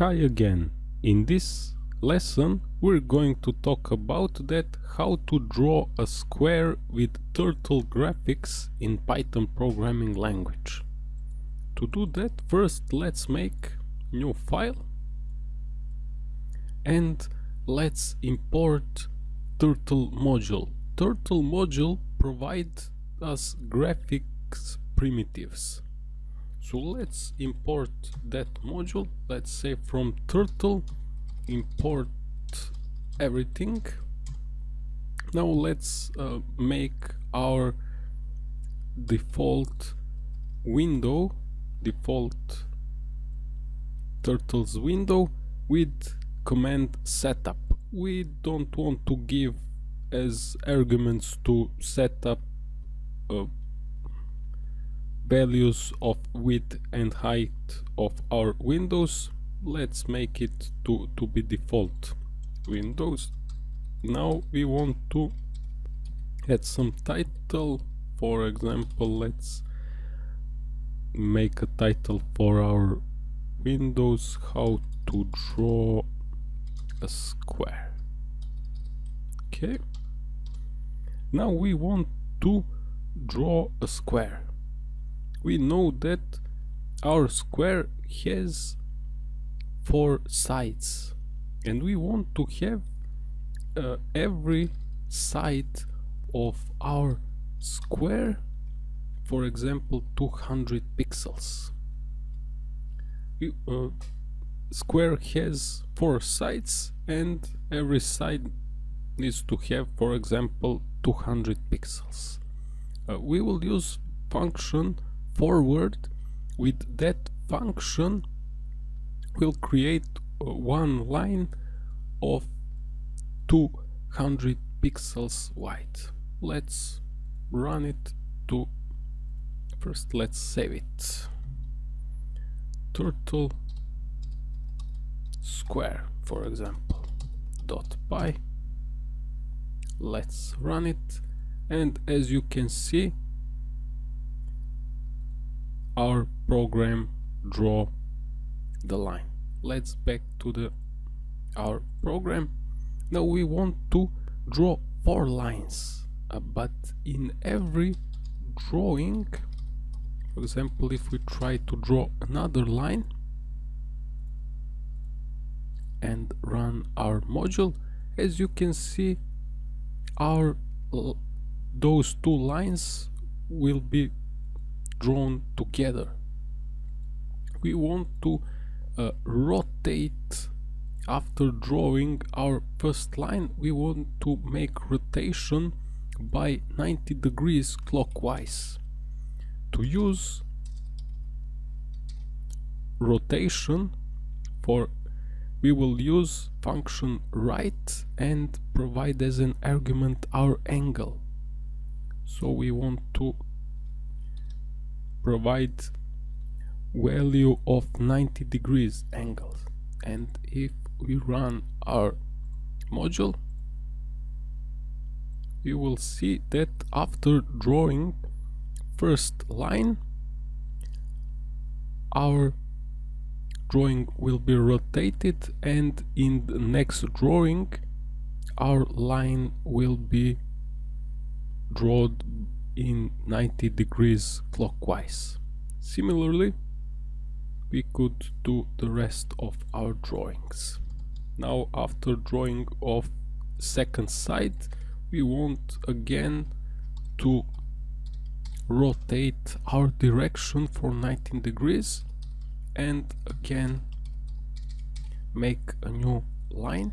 Hi again. In this lesson we're going to talk about that how to draw a square with turtle graphics in Python programming language. To do that first let's make new file and let's import turtle module. Turtle module provides us graphics primitives so let's import that module. Let's say from turtle import everything. Now let's uh, make our default window default turtles window with command setup. We don't want to give as arguments to setup uh, values of width and height of our windows. Let's make it to to be default windows. Now we want to add some title. For example let's make a title for our windows. How to draw a square. Okay. Now we want to draw a square we know that our square has four sides. And we want to have uh, every side of our square for example 200 pixels. Uh, square has four sides and every side needs to have for example 200 pixels. Uh, we will use function forward with that function will create uh, one line of 200 pixels wide. Let's run it to first let's save it. Turtle square for example. Dot py. Let's run it. And as you can see our program draw the line. Let's back to the our program. Now we want to draw four lines uh, but in every drawing for example if we try to draw another line and run our module as you can see our those two lines will be drawn together. We want to uh, rotate. After drawing our first line we want to make rotation by 90 degrees clockwise. To use rotation for we will use function right and provide as an argument our angle. So we want to provide value of 90 degrees angles. And if we run our module you will see that after drawing first line our drawing will be rotated and in the next drawing our line will be drawn in 90 degrees clockwise. Similarly, we could do the rest of our drawings. Now after drawing of second side, we want again to rotate our direction for 19 degrees and again make a new line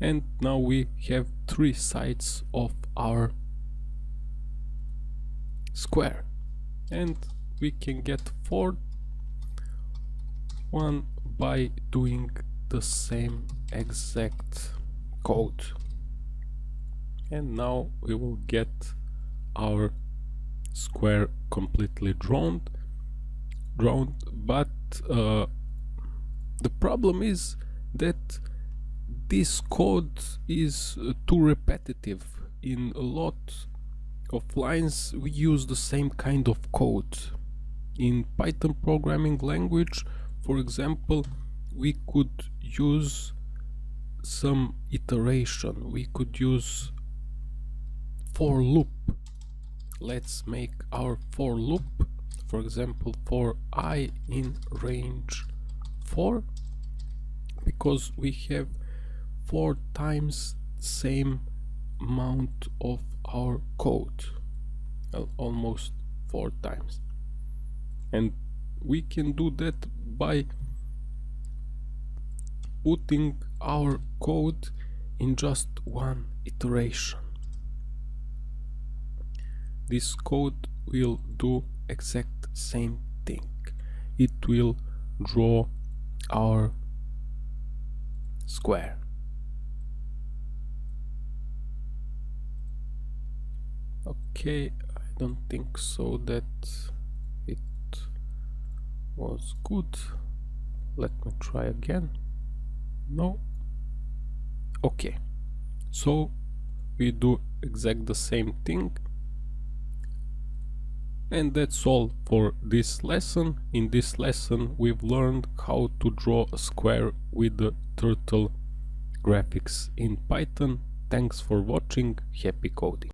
and now we have three sides of our square. And we can get four. One by doing the same exact code. And now we will get our square completely drawn drawn but uh, the problem is that this code is uh, too repetitive. In a lot of lines we use the same kind of code. In python programming language for example we could use some iteration. We could use for loop. Let's make our for loop for example for i in range 4 because we have four times same amount of our code. Almost four times. And we can do that by putting our code in just one iteration. This code will do exact same thing. It will draw our square okay I don't think so that it was good let me try again no okay so we do exact the same thing and that's all for this lesson. In this lesson we've learned how to draw a square with the turtle graphics in Python. Thanks for watching, happy coding!